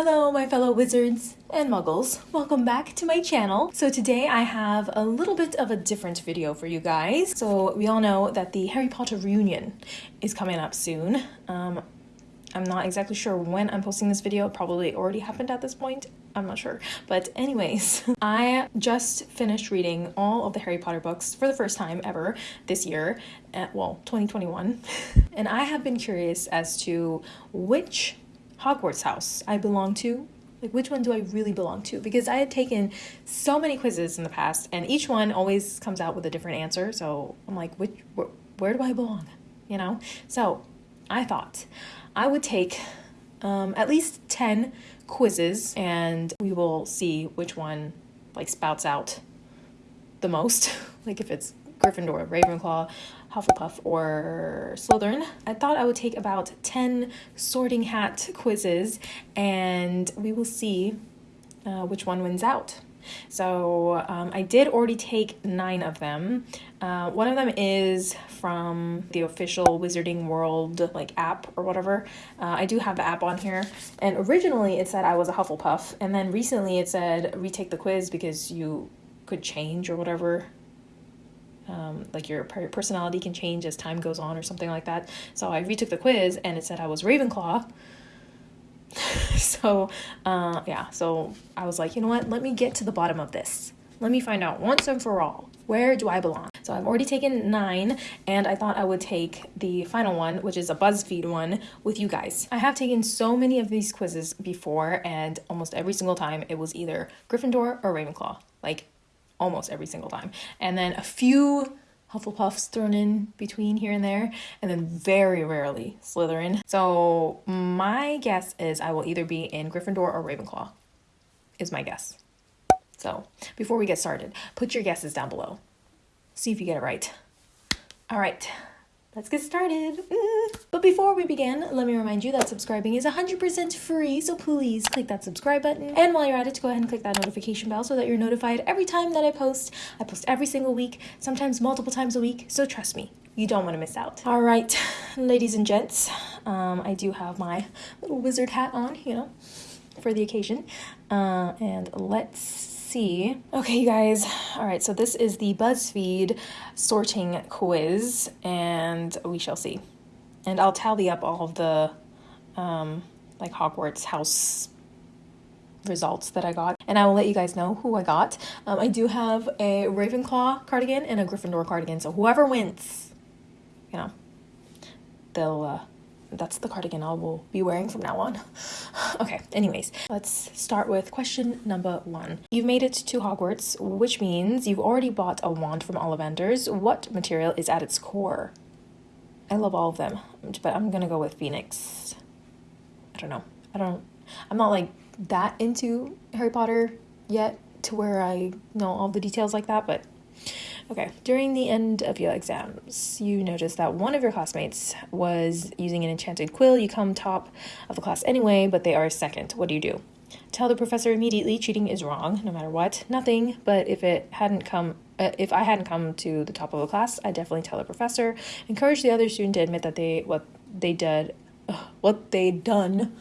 Hello, my fellow wizards and muggles. Welcome back to my channel. So today I have a little bit of a different video for you guys. So we all know that the Harry Potter reunion is coming up soon. Um, I'm not exactly sure when I'm posting this video. It probably already happened at this point. I'm not sure. But anyways, I just finished reading all of the Harry Potter books for the first time ever this year, at, well, 2021. and I have been curious as to which Hogwarts house I belong to. Like, which one do I really belong to? Because I had taken so many quizzes in the past, and each one always comes out with a different answer. So I'm like, which, where, where do I belong? You know? So I thought I would take um, at least 10 quizzes, and we will see which one like spouts out the most. like if it's Gryffindor, Ravenclaw, Hufflepuff, or Slytherin. I thought I would take about 10 sorting hat quizzes and we will see uh, which one wins out. So um, I did already take nine of them. Uh, one of them is from the official Wizarding World like app or whatever. Uh, I do have the app on here, and originally it said I was a Hufflepuff, and then recently it said retake the quiz because you could change or whatever um, like your personality can change as time goes on or something like that. So I retook the quiz and it said I was Ravenclaw. so uh, yeah, so I was like, you know what? Let me get to the bottom of this. Let me find out once and for all where do I belong. So I've already taken nine, and I thought I would take the final one, which is a BuzzFeed one, with you guys. I have taken so many of these quizzes before, and almost every single time it was either Gryffindor or Ravenclaw. Like almost every single time. And then a few Hufflepuffs thrown in between here and there, and then very rarely Slytherin. So my guess is I will either be in Gryffindor or Ravenclaw, is my guess. So before we get started, put your guesses down below. See if you get it right. All right, let's get started. Mm. But before we begin, let me remind you that subscribing is 100% free, so please click that subscribe button. And while you're at it, go ahead and click that notification bell so that you're notified every time that I post. I post every single week, sometimes multiple times a week, so trust me, you don't want to miss out. All right, ladies and gents, um, I do have my little wizard hat on, you know, for the occasion. Uh, and let's see. Okay, you guys. All right, so this is the BuzzFeed sorting quiz, and we shall see. And I'll tally up all of the um, like Hogwarts house results that I got, and I will let you guys know who I got. Um, I do have a Ravenclaw cardigan and a Gryffindor cardigan, so whoever wins, you know, they'll uh, that's the cardigan I will be wearing from now on. okay, anyways, let's start with question number one. You've made it to Hogwarts, which means you've already bought a wand from Ollivanders. What material is at its core? I love all of them, but I'm gonna go with Phoenix. I don't know. I don't. I'm not like that into Harry Potter yet to where I know all the details like that, but Okay, during the end of your exams, you notice that one of your classmates was using an enchanted quill. You come top of the class anyway, but they are second. What do you do? Tell the professor immediately cheating is wrong, no matter what. Nothing, but if it hadn't come uh, if I hadn't come to the top of the class, I'd definitely tell the professor. Encourage the other student to admit that they what they did, what they'd done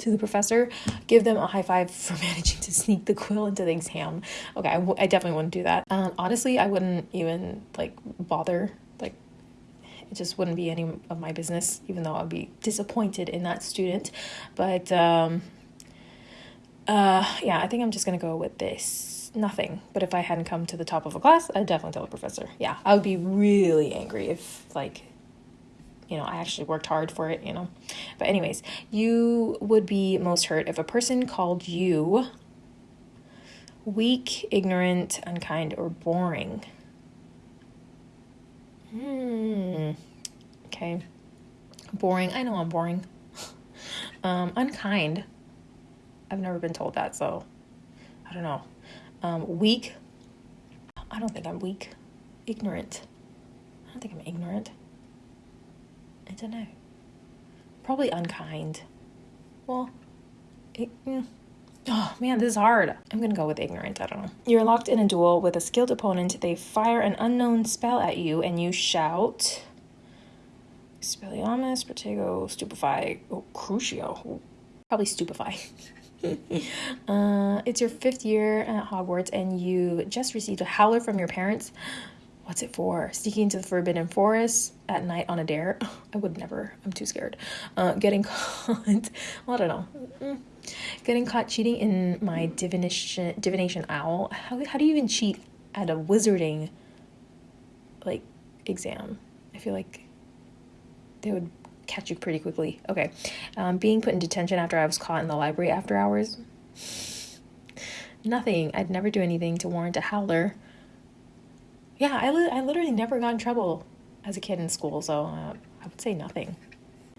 to the professor, give them a high five for managing to sneak the quill into the exam. Okay, I, w- I definitely wouldn't do that. Um, honestly, I wouldn't even like bother. Like, it just wouldn't be any of my business, even though I'd be disappointed in that student. But um, uh, yeah, I think I'm just gonna go with this. Nothing. But if I hadn't come to the top of a class, I'd definitely tell the professor. Yeah, I would be really angry if like you know, I actually worked hard for it, you know. But, anyways, you would be most hurt if a person called you weak, ignorant, unkind, or boring. Hmm. Okay. Boring. I know I'm boring. um, unkind. I've never been told that, so I don't know. Um, weak. I don't think I'm weak. Ignorant. I don't think I'm ignorant. I don't know. Probably unkind. Well, it, mm. oh man, this is hard. I'm gonna go with ignorant. I don't know. You're locked in a duel with a skilled opponent. They fire an unknown spell at you, and you shout. Expelliarmus, Protego, Stupefy, oh, Crucio. Probably Stupefy. uh, it's your fifth year at Hogwarts, and you just received a howler from your parents. What's it for? Sneaking into the Forbidden Forest at night on a dare? I would never. I'm too scared. Uh, getting caught. Well, I don't know. Mm. Getting caught cheating in my divination divination owl. How how do you even cheat at a wizarding like exam? I feel like they would catch you pretty quickly. Okay. Um, being put in detention after I was caught in the library after hours. Nothing. I'd never do anything to warrant a howler. Yeah, I, li- I literally never got in trouble as a kid in school, so uh, I would say nothing.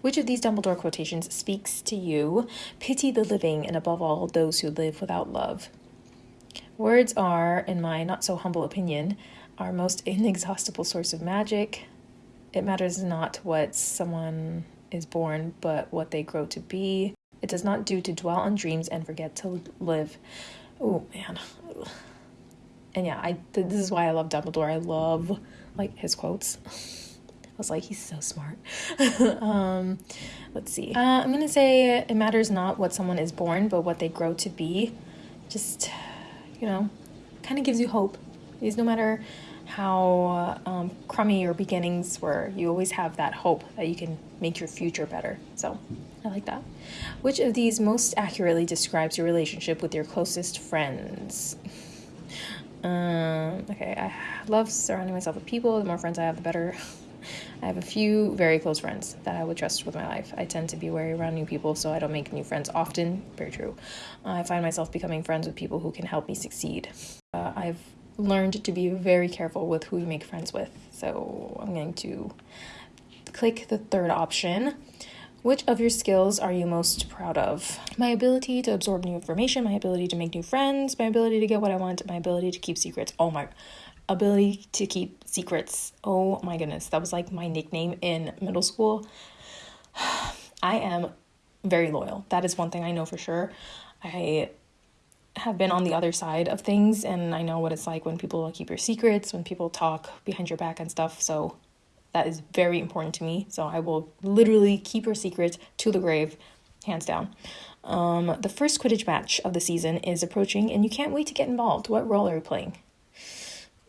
Which of these Dumbledore quotations speaks to you? Pity the living, and above all, those who live without love. Words are, in my not so humble opinion, our most inexhaustible source of magic. It matters not what someone is born, but what they grow to be. It does not do to dwell on dreams and forget to live. Oh man. And yeah, I this is why I love Dumbledore. I love like his quotes. I was like, he's so smart. um, let's see. Uh, I'm gonna say it matters not what someone is born, but what they grow to be. Just, you know, kind of gives you hope. Because no matter how um, crummy your beginnings were, you always have that hope that you can make your future better. So I like that. Which of these most accurately describes your relationship with your closest friends? Um, okay, I love surrounding myself with people. The more friends I have, the better. I have a few very close friends that I would trust with my life. I tend to be wary around new people, so I don't make new friends often. Very true. I find myself becoming friends with people who can help me succeed. Uh, I've learned to be very careful with who you make friends with, so I'm going to click the third option. Which of your skills are you most proud of? My ability to absorb new information, my ability to make new friends, my ability to get what I want, my ability to keep secrets. Oh my ability to keep secrets. Oh my goodness, that was like my nickname in middle school. I am very loyal. That is one thing I know for sure. I have been on the other side of things and I know what it's like when people keep your secrets, when people talk behind your back and stuff. So that is very important to me. So I will literally keep your secret to the grave, hands down. Um, the first Quidditch match of the season is approaching, and you can't wait to get involved. What role are you playing?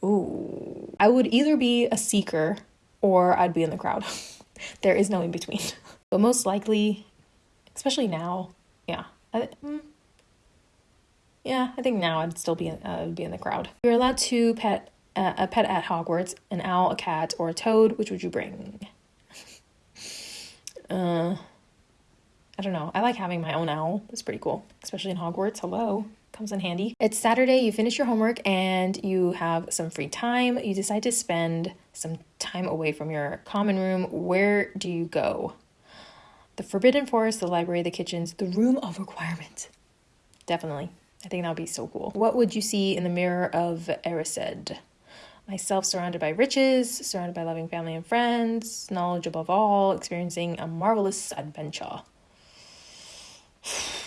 Ooh, I would either be a seeker or I'd be in the crowd. there is no in between. but most likely, especially now, yeah, I, mm, yeah, I think now I'd still be in, uh, be in the crowd. You're allowed to pet uh, a pet at Hogwarts, an owl, a cat, or a toad. Which would you bring? uh, I don't know. I like having my own owl. It's pretty cool, especially in Hogwarts. Hello comes in handy. It's Saturday, you finish your homework and you have some free time. You decide to spend some time away from your common room. Where do you go? The Forbidden Forest, the library, the kitchens, the room of requirement. Definitely. I think that would be so cool. What would you see in the mirror of Erised? Myself surrounded by riches, surrounded by loving family and friends, knowledge above all, experiencing a marvelous adventure.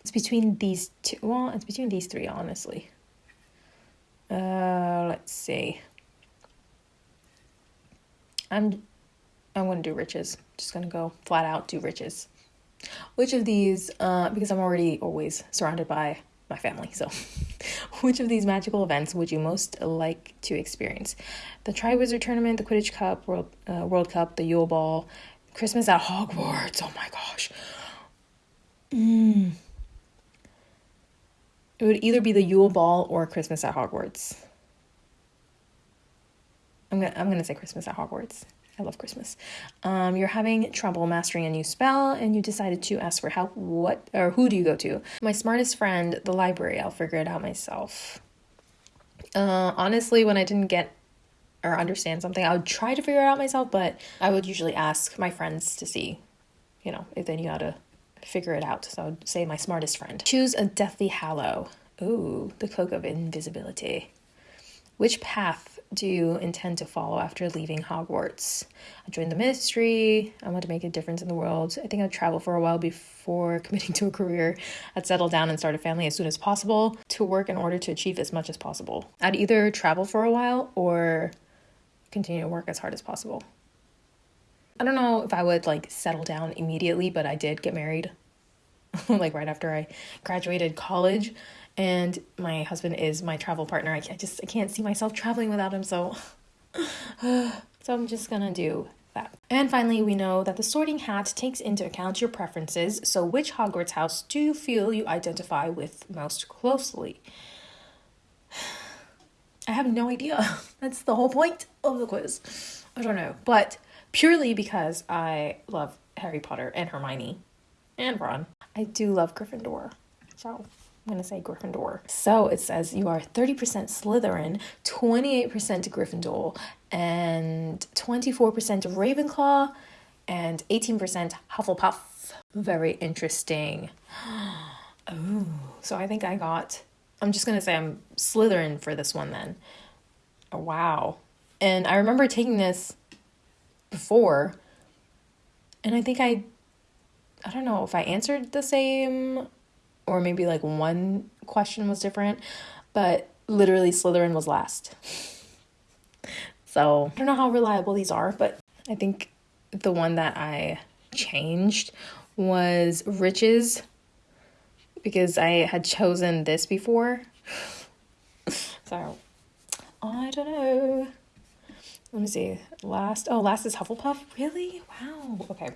It's between these two. Well, it's between these three, honestly. Uh, let's see. I'm, I'm gonna do riches. Just gonna go flat out do riches. Which of these? Uh, because I'm already always surrounded by my family. So, which of these magical events would you most like to experience? The Triwizard Tournament, the Quidditch Cup, World uh, World Cup, the Yule Ball, Christmas at Hogwarts. Oh my gosh. Mm. It would either be the Yule Ball or Christmas at Hogwarts. I'm gonna I'm gonna say Christmas at Hogwarts. I love Christmas. Um, you're having trouble mastering a new spell, and you decided to ask for help. What or who do you go to? My smartest friend, the library. I'll figure it out myself. Uh, honestly, when I didn't get or understand something, I would try to figure it out myself, but I would usually ask my friends to see, you know, if they knew how to figure it out. So I would say my smartest friend. Choose a Deathly Hallow. Ooh, the Cloak of Invisibility. Which path do you intend to follow after leaving Hogwarts? I joined the ministry. I want to make a difference in the world. I think I'd travel for a while before committing to a career. I'd settle down and start a family as soon as possible to work in order to achieve as much as possible. I'd either travel for a while or continue to work as hard as possible. I don't know if I would like settle down immediately, but I did get married like right after I graduated college and my husband is my travel partner. I, just I can't see myself traveling without him, so so I'm just gonna do that. And finally, we know that the sorting hat takes into account your preferences. So, which Hogwarts house do you feel you identify with most closely? I have no idea. That's the whole point of the quiz. I don't know, but purely because I love Harry Potter and Hermione and Ron. I do love Gryffindor. So I'm going to say Gryffindor. So it says you are 30% Slytherin, 28% Gryffindor, and 24% Ravenclaw, and 18% Hufflepuff. Very interesting. Oh, so I think I got, I'm just going to say I'm Slytherin for this one then. Oh, wow. And I remember taking this before, and I think I, I don't know if I answered the same or maybe like one question was different, but literally Slytherin was last. so I don't know how reliable these are, but I think the one that I changed was riches because I had chosen this before. so I don't know. Let me see. Last, oh, last is Hufflepuff. Really? Wow. Okay.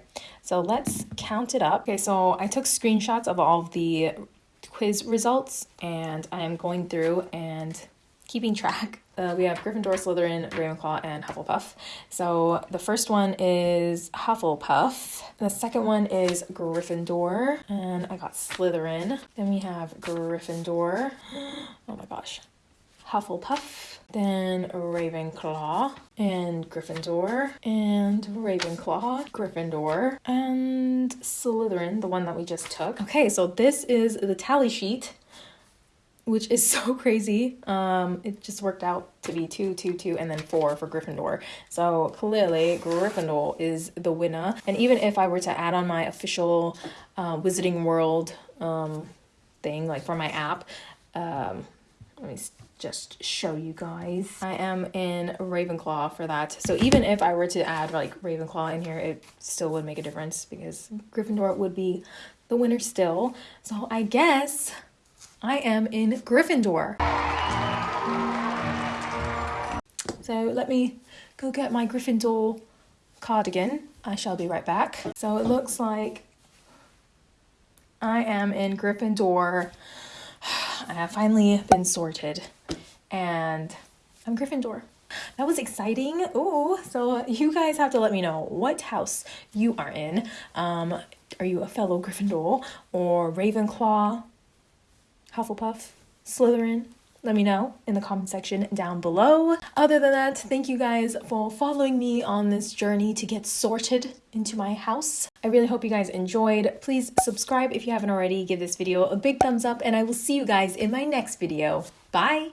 So let's count it up. Okay, so I took screenshots of all of the quiz results and I'm going through and keeping track. Uh, we have Gryffindor, Slytherin, Ravenclaw, and Hufflepuff. So the first one is Hufflepuff. The second one is Gryffindor, and I got Slytherin. Then we have Gryffindor. Oh my gosh. Hufflepuff, then Ravenclaw, and Gryffindor, and Ravenclaw, Gryffindor, and Slytherin, the one that we just took. Okay, so this is the tally sheet, which is so crazy. Um, it just worked out to be two, two, two, and then four for Gryffindor. So clearly, Gryffindor is the winner. And even if I were to add on my official uh, Wizarding World um, thing, like for my app, um, let me just show you guys. I am in Ravenclaw for that. So even if I were to add like Ravenclaw in here, it still would make a difference because Gryffindor would be the winner still. So I guess I am in Gryffindor. So let me go get my Gryffindor cardigan. I shall be right back. So it looks like I am in Gryffindor. I have finally been sorted and I'm Gryffindor. That was exciting. Oh, so you guys have to let me know what house you are in. Um, are you a fellow Gryffindor or Ravenclaw, Hufflepuff, Slytherin? Let me know in the comment section down below. Other than that, thank you guys for following me on this journey to get sorted into my house. I really hope you guys enjoyed. Please subscribe if you haven't already. Give this video a big thumbs up and I will see you guys in my next video. Bye!